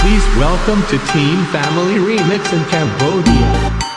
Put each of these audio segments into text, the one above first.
Please welcome to Team Family Remix in Cambodia.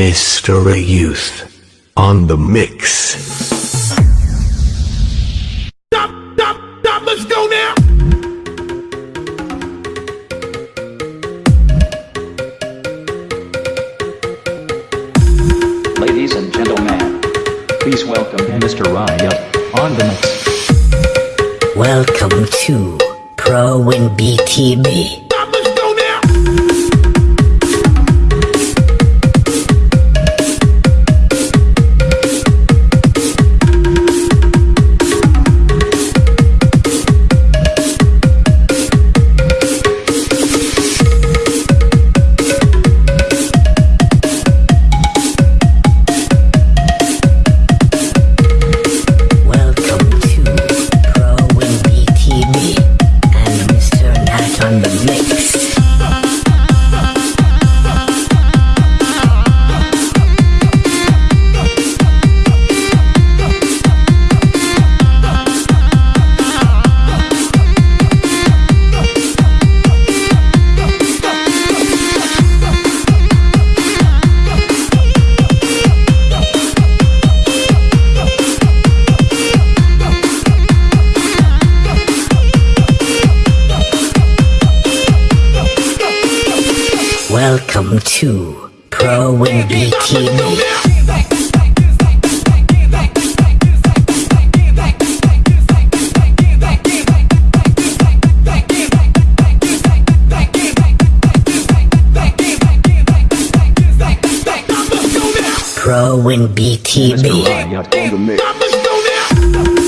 Mystery Youth on the mix. Stop, stop, stop, let's go now. Ladies and gentlemen, please welcome Mr. Ryan on the mix. Welcome to Pro Win BTB. In BTB. Mr. Riot on the mix.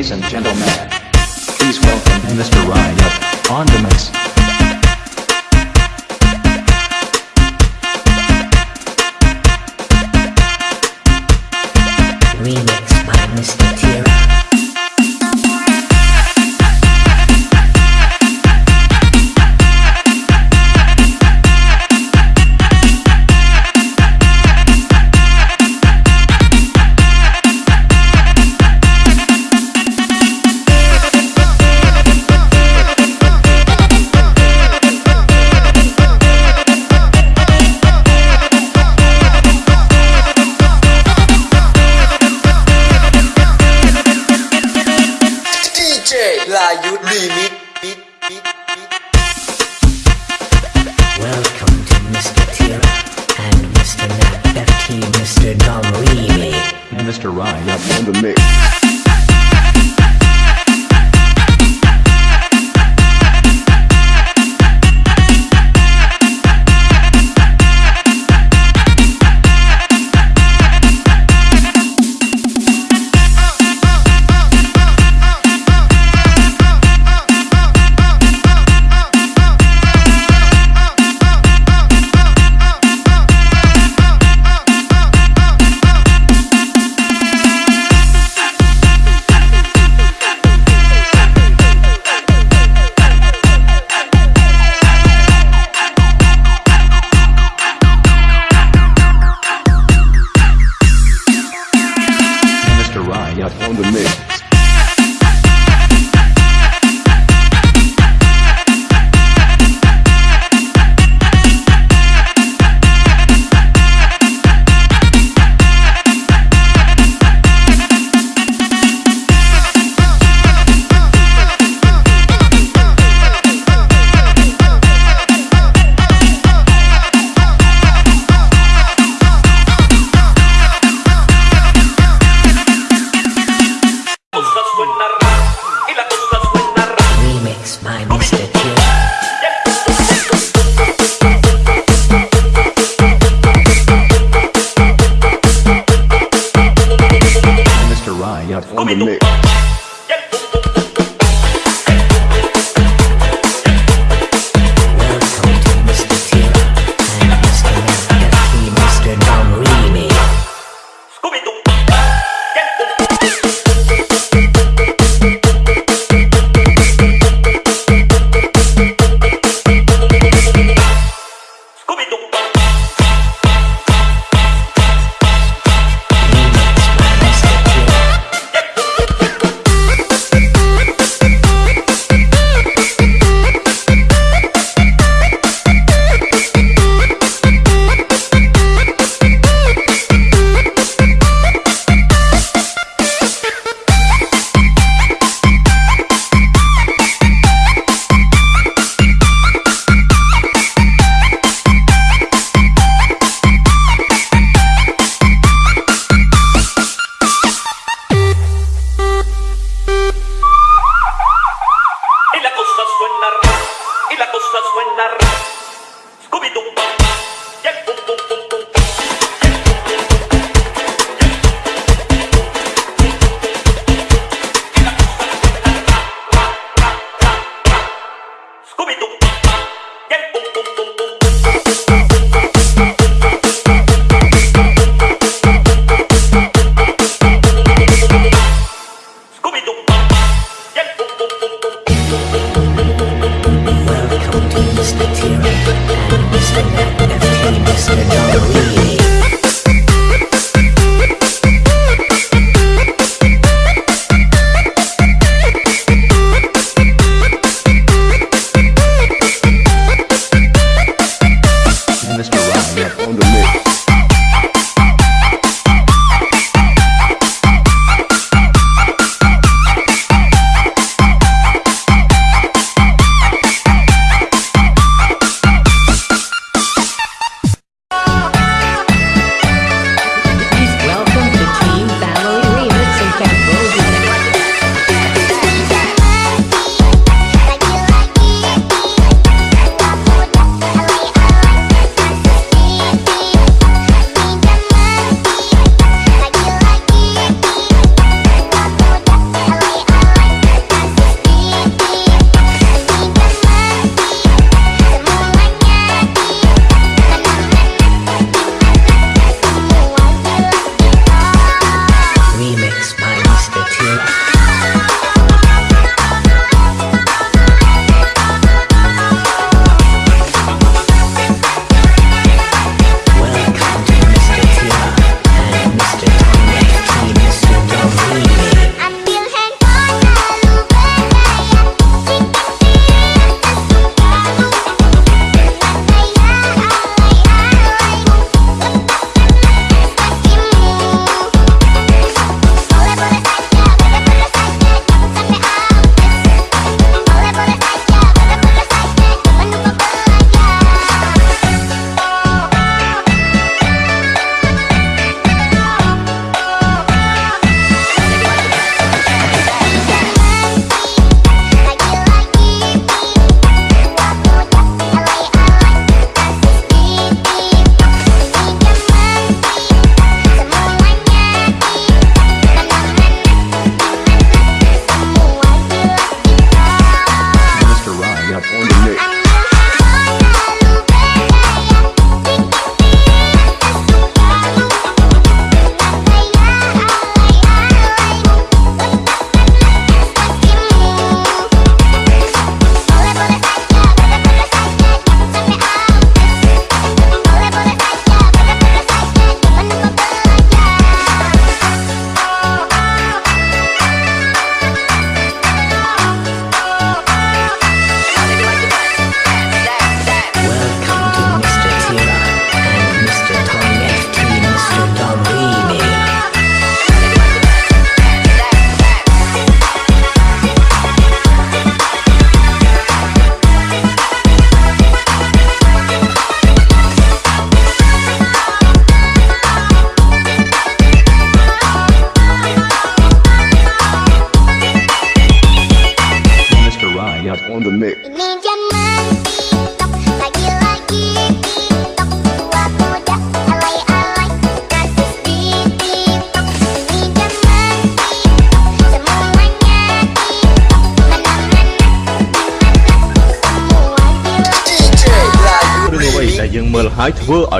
Ladies and gentlemen,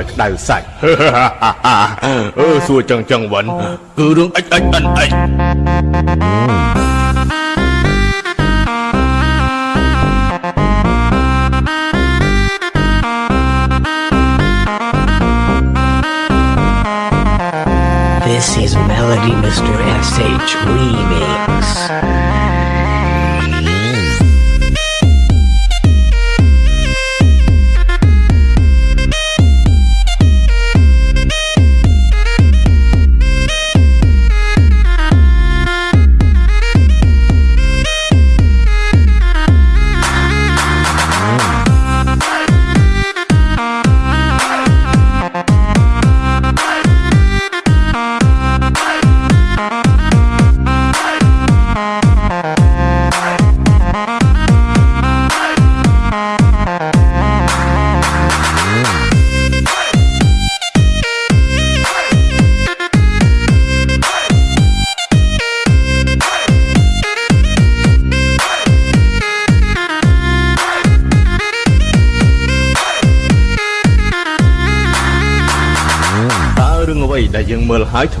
ឲ្យក្តៅសាច់ អឺសួរចឹងចឹងវិញគឺរឿងអិចអិចអិនអិច This is Melody Mr. SH Remix.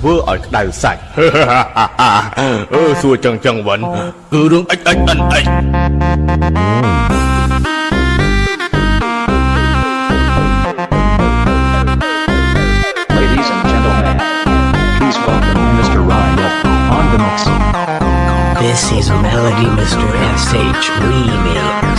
ធ្វើឲ្យក្តៅសាច់ អឺសួរចឹងចឹងវិញគឺរឿងអិចអិចអិនអិច Ladies and gentlemen, please welcome Mr. Riot on the mix. This is Melody Mr. SH Remix.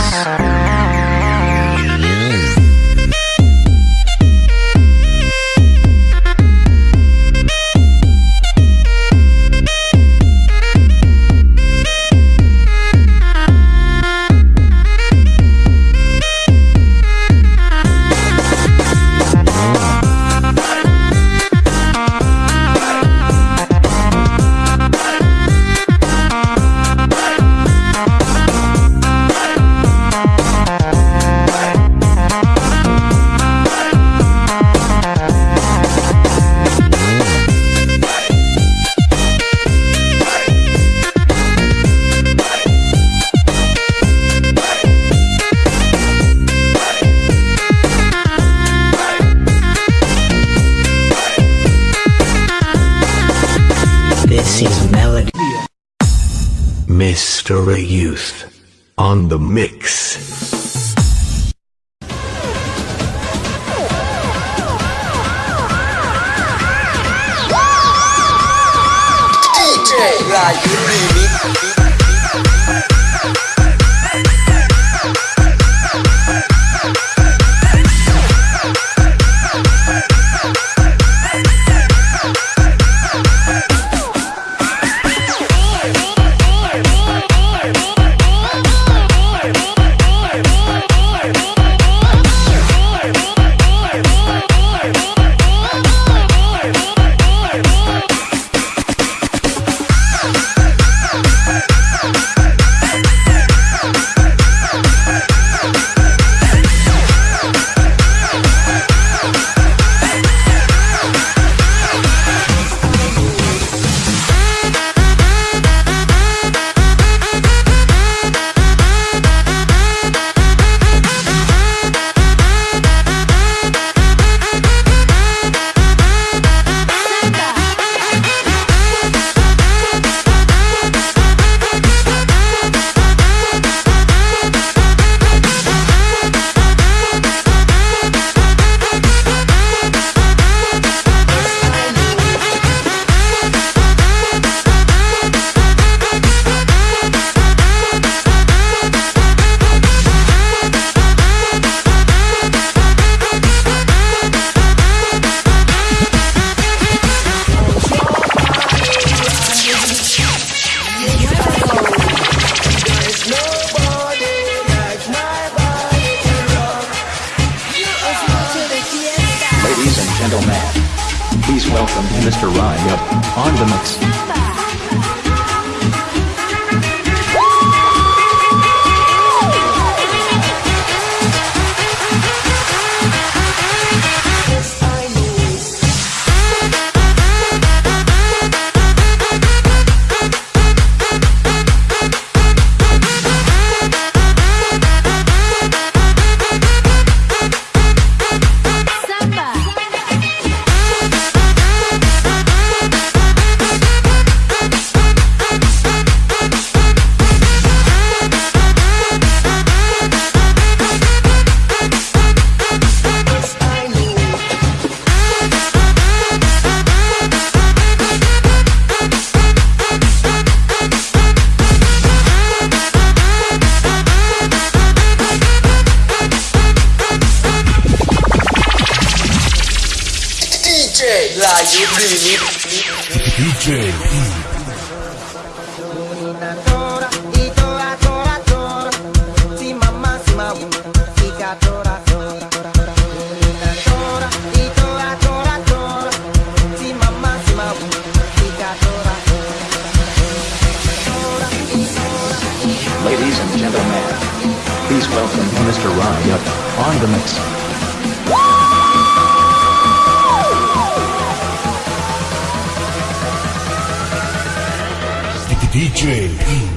DJ Layu Remix Welcome to Mr. Riot on the mix. DJ.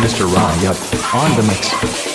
Mr. Ryan on the mix.